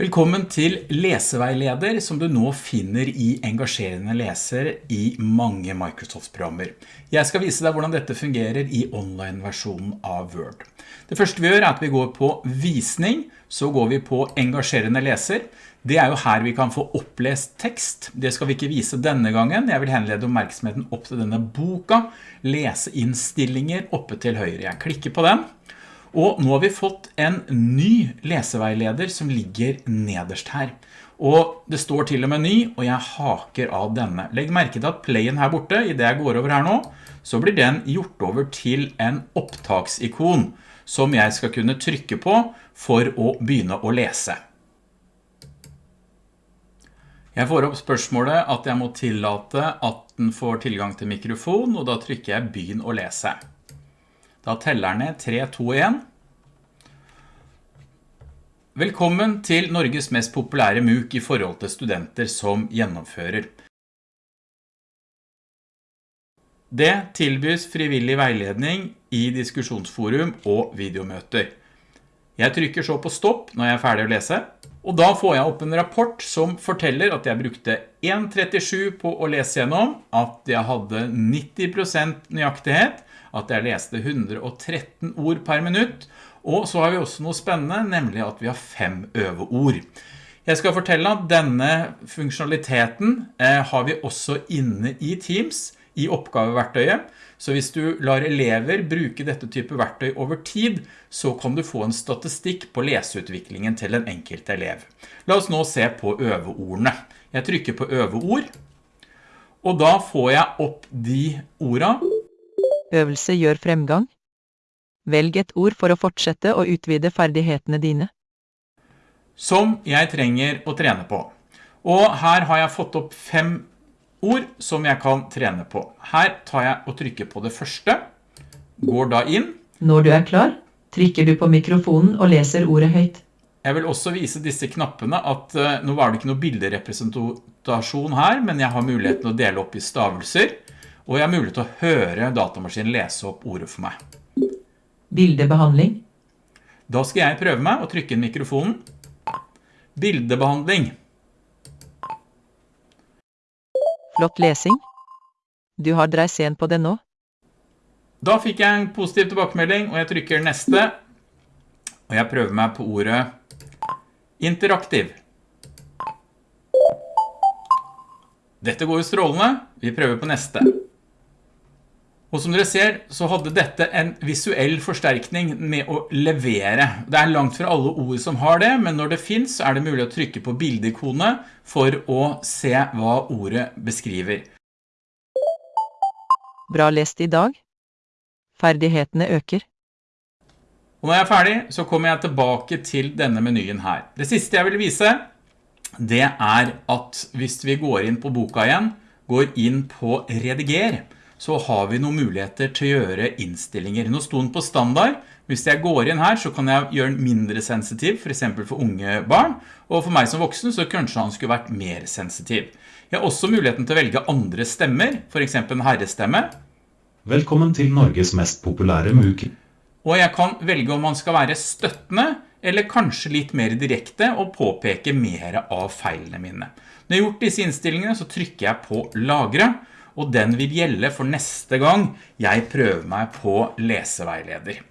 Velkommen til leseveileder som du nå finner i engasjerende leser i mange Microsoft-programmer. Jeg skal vise deg hvordan dette fungerer i online-versjonen av Word. Det første vi gjør er at vi går på visning, så går vi på engasjerende leser. Det er jo her vi kan få opplest tekst. Det skal vi ikke vise denne gangen. Jeg vil henlede oppmerksomheten opp til denne boka. Leseinnstillinger oppe til høyre. Jeg klikker på den. Og nå har vi fått en ny leseveileder som ligger nederst her. Og det står til og med ny, og jeg haker av denne. Legg merke til at playen her borte, i det jeg går over her nå, så blir den gjort over til en opptaksikon som jeg skal kunne trykke på for å begynne å lese. Jeg får opp spørsmålet at jeg må tillate at den får tilgang til mikrofon, og da trykker jeg begynn å lese. Da teller den ned 3, 2, 1. Velkommen til Norges mest populære MOOC i forhold til studenter som gjennomfører. Det tilbys frivillig veiledning i diskusjonsforum og videomøter. Jeg trykker så på stopp når jeg er ferdig å lese, og da får jeg opp en rapport som forteller at jeg brukte 1.37 på å lese gjennom, at jeg hadde 90% nøyaktighet, at jeg leste 113 ord per minutt, og så har vi også noe spennende, nemlig at vi har fem øveord. Jeg skal fortelle at denne funksjonaliteten eh, har vi også inne i Teams, i oppgaveverktøyet, så hvis du lar elever bruke dette type verktøy over tid, så kan du få en statistikk på leseutviklingen til en enkelt elev. La oss nå se på øveordene. Jeg trykker på øveord, og da får jeg opp de ordene Øvelse gjør fremgang. Velg et ord for å fortsette å utvide ferdighetene dine. som jeg trenger å trene på. Og her har jeg fått opp fem ord som jeg kan trene på. Her tar jeg og trykker på det første, går da inn. Når du er klar, trykker du på mikrofonen og leser ordet høyt. Jeg vil også vise disse knappene at uh, nå var det ikke noe bilderepresentasjon her, men jeg har muligheten å dele opp i stavelser og jeg har mulighet til å høre datamaskinen lese opp ordet for meg. Bildebehandling. Da skal jeg prøve meg å trykke inn mikrofonen. Bildebehandling. Flott lesing. Du har dreis sen på det nå. Da fikk jeg en positiv tilbakemelding, og jeg trykker neste. Og jeg prøver meg på ordet interaktiv. Dette går jo strålende. Vi prøver på neste. Og som dere ser, så hadde dette en visuell forsterkning med å levere. Det er langt fra alle ord som har det, men når det finnes, så er det mulig å trykke på bildeikone for å se hva ordet beskriver. Bra lest i dag. Ferdighetene øker. Og når jeg er ferdig, så kommer jeg tilbake til denne menyen her. Det siste jeg vil vise, det er at hvis vi går inn på boka igjen, går inn på rediger, så har vi noen muligheter til å gjøre innstillinger. Nå sto den på standard. Hvis jeg går inn her, så kan jeg gjøre den mindre sensitiv, for eksempel for unge barn. Og for meg som voksen, så kanskje han skulle vært mer sensitiv. Jeg har også muligheten til å velge andre stemmer, for eksempel en herrestemme. Velkommen til Norges mest populære MOOC. Og jeg kan velge om man skal være støttende, eller kanskje litt mer direkte, og påpeke mer av feilene mine. Når jeg har gjort disse innstillingene, så trykker jeg på lagre, og den vil gjelde for neste gang jeg prøver meg på leseveileder.